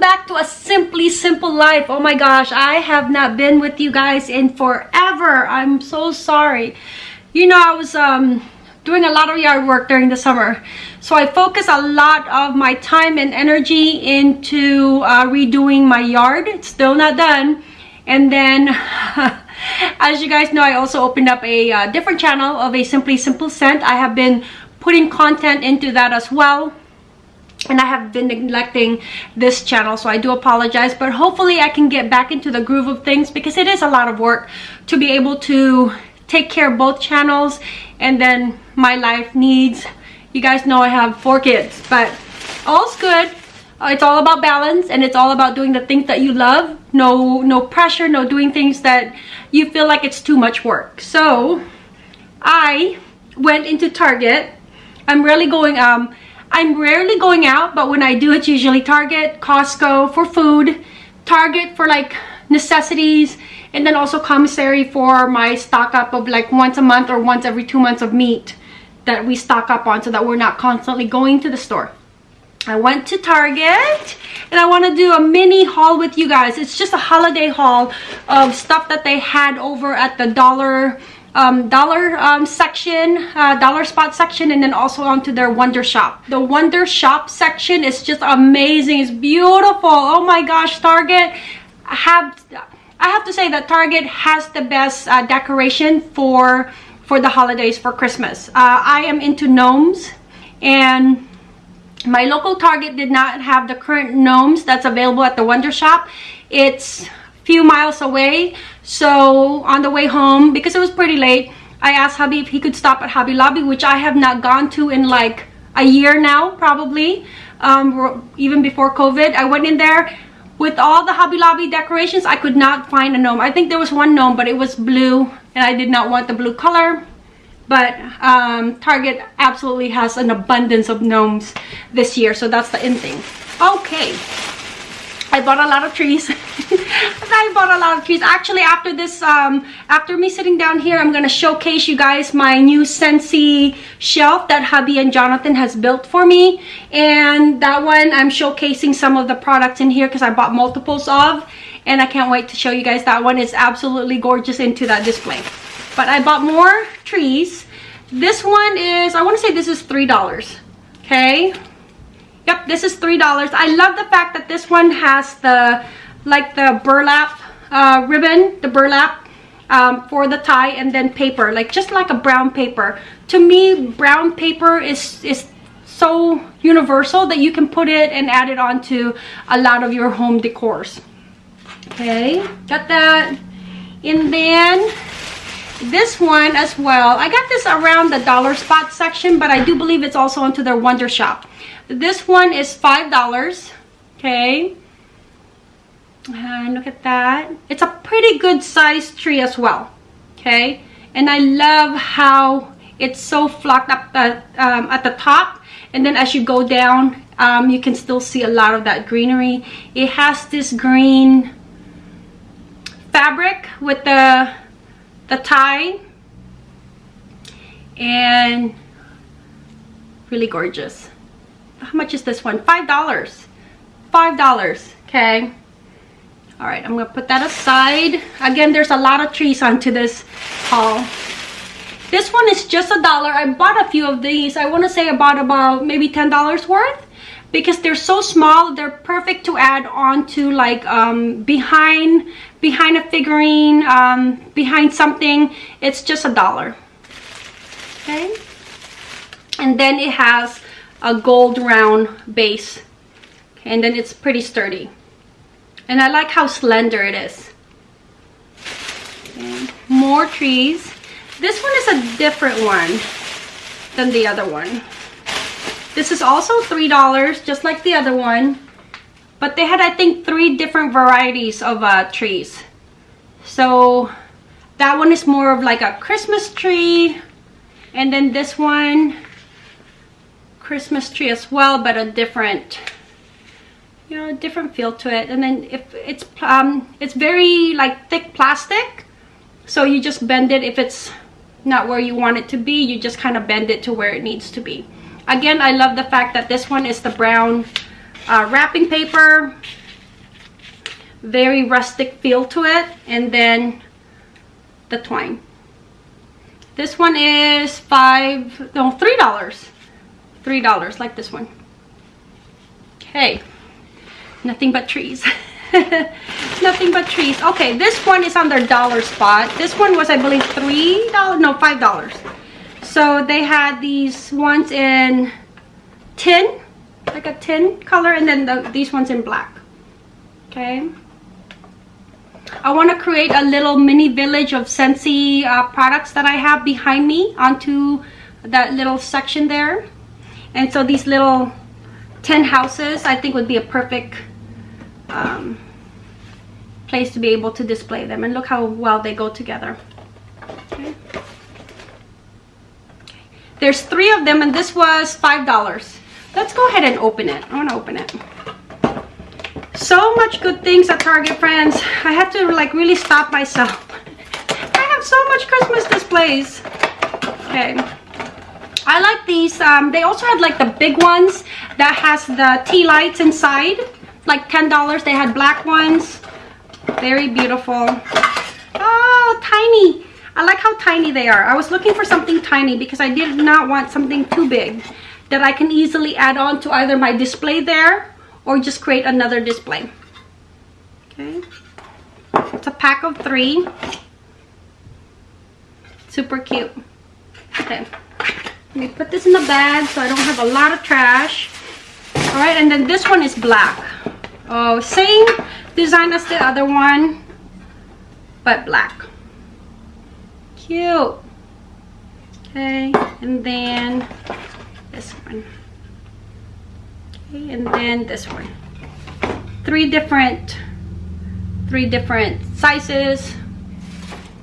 back to a simply simple life. Oh my gosh i have not been with you guys in forever. I'm so sorry. You know i was um doing a lot of yard work during the summer. So i focus a lot of my time and energy into uh, redoing my yard. It's still not done. And then as you guys know i also opened up a uh, different channel of a simply simple scent. I have been putting content into that as well and I have been neglecting this channel so I do apologize but hopefully I can get back into the groove of things because it is a lot of work to be able to take care of both channels and then my life needs. You guys know I have four kids but all's good. Uh, it's all about balance and it's all about doing the things that you love. No no pressure no doing things that you feel like it's too much work. So I went into Target. I'm really going um I'm rarely going out, but when I do, it's usually Target, Costco for food, Target for like necessities, and then also commissary for my stock up of like once a month or once every two months of meat that we stock up on so that we're not constantly going to the store. I went to Target and I want to do a mini haul with you guys. It's just a holiday haul of stuff that they had over at the dollar um, dollar um, section, uh, dollar spot section, and then also onto their Wonder Shop. The Wonder Shop section is just amazing. It's beautiful. Oh my gosh, Target. Have, I have to say that Target has the best uh, decoration for for the holidays for Christmas. Uh, I am into gnomes and my local Target did not have the current gnomes that's available at the Wonder Shop. It's a few miles away so on the way home because it was pretty late i asked hubby if he could stop at hobby lobby which i have not gone to in like a year now probably um, even before covid. I went in there with all the hobby lobby decorations. I could not find a gnome. I think there was one gnome but it was blue and i did not want the blue color. But um, target absolutely has an abundance of gnomes this year so that's the in thing. Okay I bought a lot of trees. I bought a lot of trees. Actually, after this, um, after me sitting down here, I'm going to showcase you guys my new Scentsy shelf that hubby and Jonathan has built for me. And that one, I'm showcasing some of the products in here because I bought multiples of. And I can't wait to show you guys that one. is absolutely gorgeous into that display. But I bought more trees. This one is, I want to say this is $3. Okay, Yep, this is $3. I love the fact that this one has the, like the burlap uh, ribbon, the burlap um, for the tie and then paper, like just like a brown paper. To me, brown paper is, is so universal that you can put it and add it onto a lot of your home decors. Okay, got that. And then this one as well. I got this around the dollar spot section, but I do believe it's also onto their Wonder Shop. This one is $5. Okay. And look at that. It's a pretty good size tree as well. Okay. And I love how it's so flocked up the, um, at the top. And then as you go down, um, you can still see a lot of that greenery. It has this green fabric with the, the tie. And really gorgeous how much is this one? Five dollars. Five dollars. Okay. All right, I'm gonna put that aside. Again, there's a lot of trees onto this haul. This one is just a dollar. I bought a few of these. I want to say I bought about maybe $10 worth because they're so small. They're perfect to add on to like um, behind behind a figurine, um, behind something. It's just a dollar. Okay. And then it has a gold round base and then it's pretty sturdy. And I like how slender it is. And more trees. This one is a different one than the other one. This is also three dollars just like the other one but they had I think three different varieties of uh, trees. So that one is more of like a Christmas tree and then this one Christmas tree as well, but a different, you know, a different feel to it. And then if it's, um, it's very like thick plastic. So you just bend it if it's not where you want it to be. You just kind of bend it to where it needs to be. Again, I love the fact that this one is the brown uh, wrapping paper. very rustic feel to it and then the twine this one is five no three dollars three dollars like this one. Okay. Nothing but trees. Nothing but trees. Okay this one is on their dollar spot. This one was i believe three dollars no five dollars. So they had these ones in tin like a tin color and then the, these ones in black. Okay. I want to create a little mini village of Scentsy uh, products that I have behind me onto that little section there. And so these little 10 houses I think would be a perfect um, place to be able to display them. And look how well they go together. Okay. There's three of them and this was $5. Let's go ahead and open it. I want to open it so much good things at Target, friends. I have to like really stop myself. I have so much Christmas displays. Okay. I like these. Um, they also had like the big ones that has the tea lights inside. Like $10. They had black ones. Very beautiful. Oh, tiny. I like how tiny they are. I was looking for something tiny because I did not want something too big that I can easily add on to either my display there or just create another display. Okay. It's a pack of three. Super cute. Okay. Let me put this in the bag so I don't have a lot of trash. Alright, and then this one is black. Oh, same design as the other one, but black. Cute. Okay, and then this one okay, and then this one three different three different sizes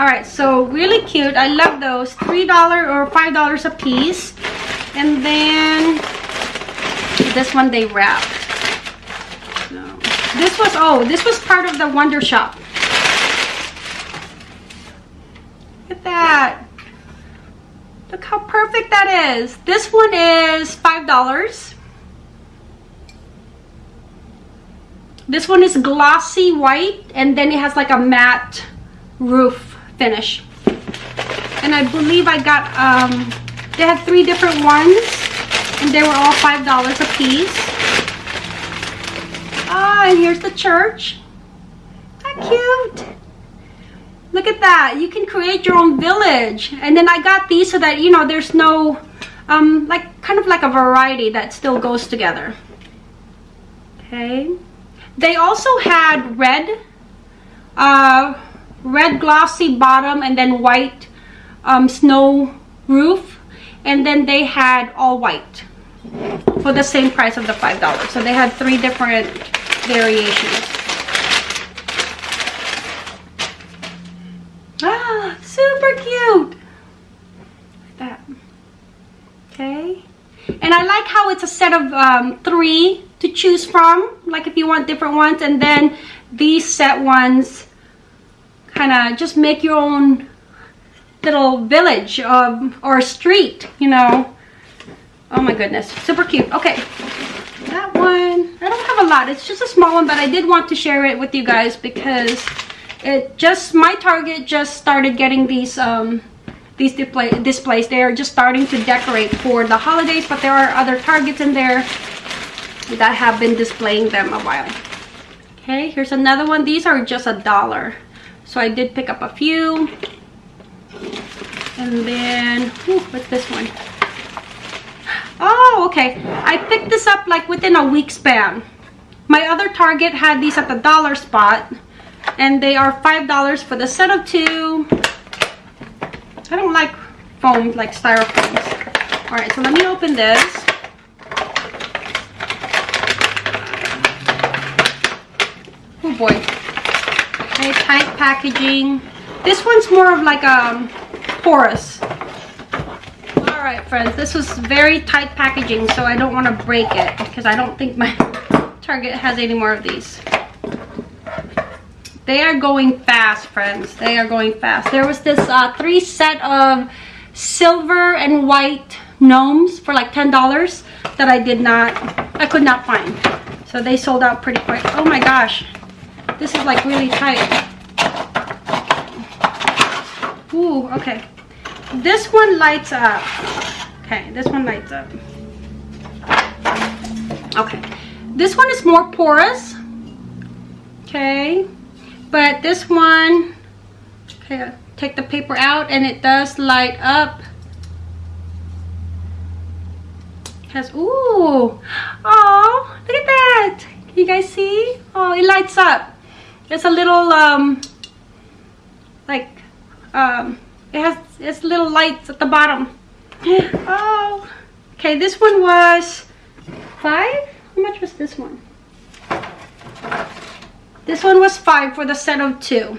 all right so really cute. I love those. Three dollar or five dollars a piece. And then this one they wrapped no. this was oh this was part of the wonder shop. Look at that. Look how perfect that is. This one is five dollars. This one is glossy white and then it has like a matte roof finish. And I believe I got, um, they had three different ones and they were all $5 a piece. Ah, and here's the church. How cute. Look at that. You can create your own village. And then I got these so that, you know, there's no, um, like, kind of like a variety that still goes together. Okay. They also had red, uh, red glossy bottom and then white um, snow roof. And then they had all white for the same price of the $5. So they had three different variations. Ah, super cute. Like that. Okay. And I like how it's a set of um, three to choose from like if you want different ones and then these set ones kind of just make your own little village um, or street you know? Oh my goodness super cute okay. That one i don't have a lot it's just a small one but i did want to share it with you guys because it just my target just started getting these um these display displays. They are just starting to decorate for the holidays but there are other targets in there that have been displaying them a while. Okay here's another one these are just a dollar so i did pick up a few. And then whew, what's this one? Oh okay. I picked this up like within a week span. My other target had these at the dollar spot and they are five dollars for the set of two. I don't like foam like styrofoams. All right so let me open this. Oh boy. Packaging. This one's more of like a um, porous. Alright friends, this was very tight packaging so I don't want to break it because I don't think my Target has any more of these. They are going fast friends. They are going fast. There was this uh, three set of silver and white gnomes for like $10 that I did not, I could not find. So they sold out pretty quick. Oh my gosh. This is like really tight. Ooh, okay. This one lights up. Okay, this one lights up. Okay. This one is more porous. Okay. But this one, okay, take the paper out and it does light up. has, ooh, oh, look at that. Can you guys see? Oh, it lights up. It's a little, um, like, um, it has its little lights at the bottom. Oh, okay, this one was five? How much was this one? This one was five for the set of two.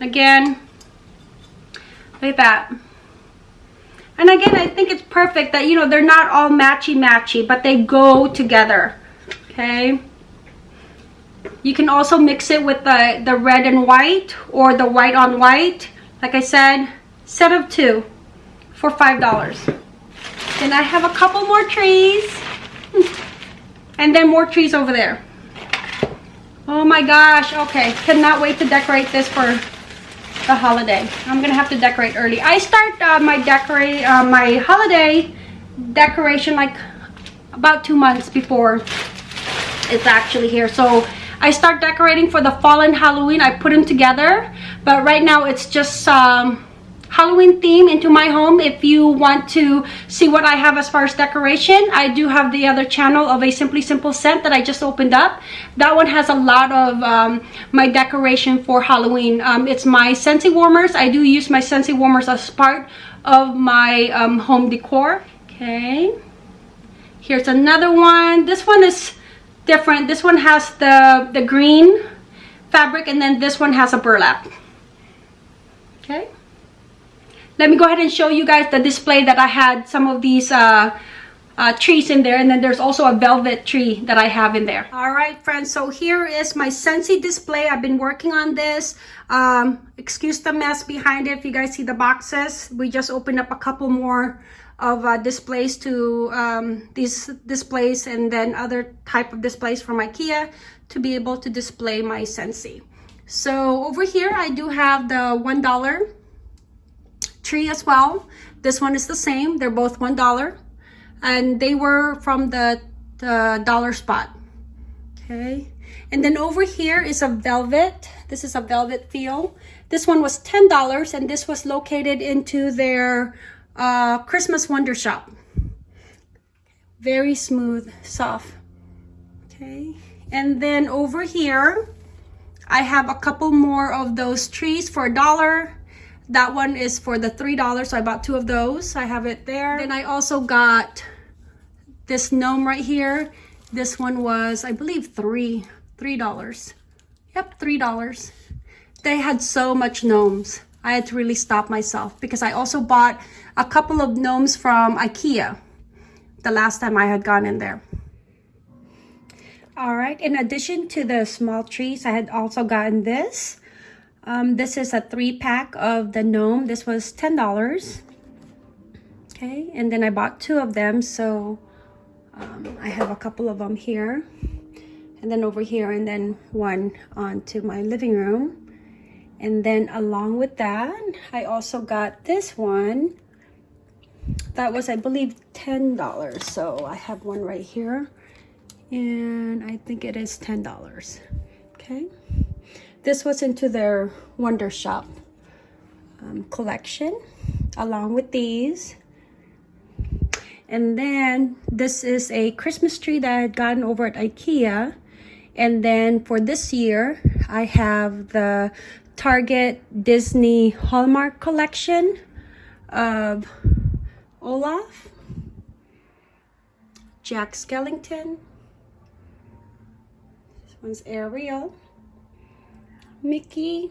Again, look at that. And again, I think it's perfect that, you know, they're not all matchy-matchy, but they go together, okay? You can also mix it with the, the red and white or the white on white. Like I said, set of two for $5. Then I have a couple more trees. And then more trees over there. Oh my gosh, okay. Cannot wait to decorate this for the holiday. I'm gonna have to decorate early. I start uh, my decorate uh, my holiday decoration like about two months before it's actually here. So I start decorating for the fall and Halloween. I put them together, but right now it's just um, Halloween theme into my home. If you want to see what I have as far as decoration, I do have the other channel of a Simply Simple scent that I just opened up. That one has a lot of um, my decoration for Halloween. Um, it's my Scentsy warmers. I do use my Scentsy warmers as part of my um, home decor. Okay. Here's another one. This one is different. This one has the, the green fabric and then this one has a burlap. Okay let me go ahead and show you guys the display that I had some of these uh, uh, trees in there and then there's also a velvet tree that I have in there. All right friends, so here is my Scentsy display. I've been working on this. Um, excuse the mess behind it if you guys see the boxes. We just opened up a couple more of uh, displays to um, these displays and then other type of displays from Ikea to be able to display my Scentsy. So over here I do have the $1 tree as well. This one is the same. They're both $1. And they were from the, the dollar spot. Okay. And then over here is a velvet. This is a velvet feel. This one was $10 and this was located into their uh, Christmas Wonder Shop. Very smooth, soft. Okay. And then over here, I have a couple more of those trees for a dollar. That one is for the $3, so I bought two of those. I have it there. Then I also got this gnome right here. This one was, I believe, three, $3. Yep, $3. They had so much gnomes. I had to really stop myself because I also bought a couple of gnomes from Ikea the last time I had gone in there. All right, in addition to the small trees, I had also gotten this. Um, this is a three pack of the gnome. This was $10. Okay, and then I bought two of them. So um, I have a couple of them here. And then over here, and then one onto my living room. And then along with that, I also got this one. That was, I believe, $10. So I have one right here. And I think it is $10. Okay. This was into their Wonder Shop um, collection along with these. And then this is a Christmas tree that I had gotten over at Ikea. And then for this year, I have the Target Disney Hallmark collection of Olaf, Jack Skellington, this one's Ariel, Mickey,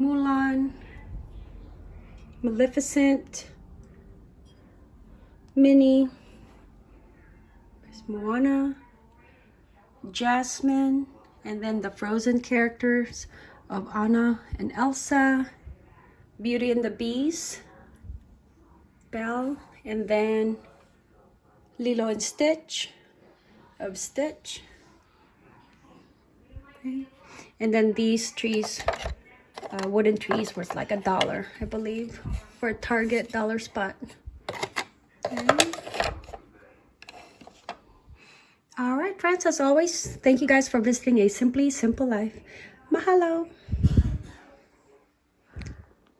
Mulan, Maleficent, Minnie, Moana, Jasmine, and then the Frozen characters of Anna and Elsa, Beauty and the Beast, Belle, and then Lilo and Stitch of Stitch, Okay. And then these trees, uh, wooden trees, was like a dollar, I believe, for a Target dollar spot. Okay. All right, friends, as always, thank you guys for visiting A Simply Simple Life. Mahalo.